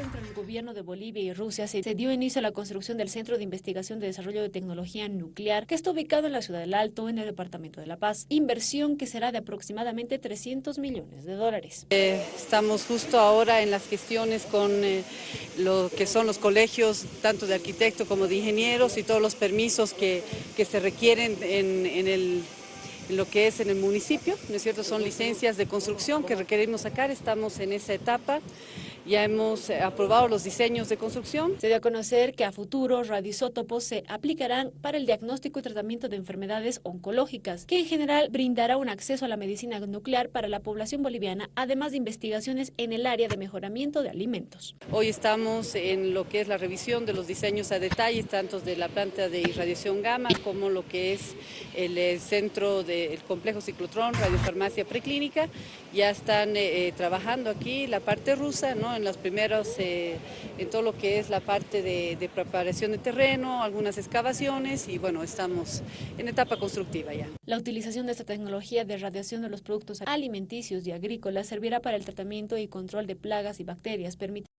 entre el gobierno de Bolivia y Rusia se dio inicio a la construcción del Centro de Investigación de Desarrollo de Tecnología Nuclear, que está ubicado en la ciudad del Alto, en el departamento de La Paz. Inversión que será de aproximadamente 300 millones de dólares. Eh, estamos justo ahora en las gestiones con eh, lo que son los colegios, tanto de arquitectos como de ingenieros y todos los permisos que, que se requieren en, en el lo que es en el municipio, ¿no es cierto? Son licencias de construcción que requerimos sacar, estamos en esa etapa. Ya hemos eh, aprobado los diseños de construcción. Se dio a conocer que a futuro radioisótopos se aplicarán para el diagnóstico y tratamiento de enfermedades oncológicas, que en general brindará un acceso a la medicina nuclear para la población boliviana, además de investigaciones en el área de mejoramiento de alimentos. Hoy estamos en lo que es la revisión de los diseños a detalle, tanto de la planta de irradiación gamma como lo que es el eh, centro del complejo ciclotrón, radiofarmacia preclínica. Ya están eh, trabajando aquí la parte rusa, ¿no? en los primeros, eh, en todo lo que es la parte de, de, preparación de terreno, algunas excavaciones y bueno, estamos en etapa constructiva ya. La utilización de esta tecnología de radiación de los productos alimenticios y agrícolas servirá para el tratamiento y control de plagas y bacterias, permitiendo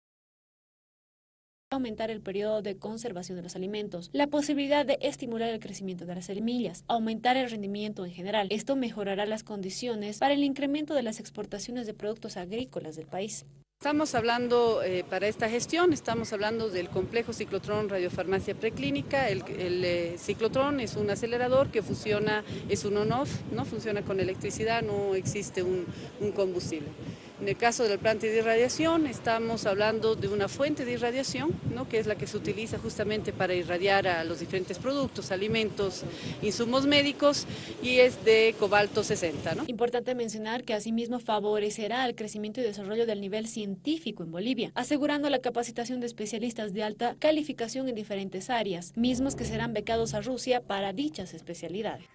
aumentar el periodo de conservación de los alimentos, la posibilidad de estimular el crecimiento de las semillas, aumentar el rendimiento en general. Esto mejorará las condiciones para el incremento de las exportaciones de productos agrícolas del país. Estamos hablando eh, para esta gestión, estamos hablando del complejo ciclotrón radiofarmacia preclínica. El, el eh, ciclotrón es un acelerador que funciona, es un on-off, ¿no? funciona con electricidad, no existe un, un combustible. En el caso del plante de irradiación estamos hablando de una fuente de irradiación, ¿no? que es la que se utiliza justamente para irradiar a los diferentes productos, alimentos, insumos médicos y es de cobalto 60. ¿no? Importante mencionar que asimismo favorecerá el crecimiento y desarrollo del nivel científico en Bolivia, asegurando la capacitación de especialistas de alta calificación en diferentes áreas, mismos que serán becados a Rusia para dichas especialidades.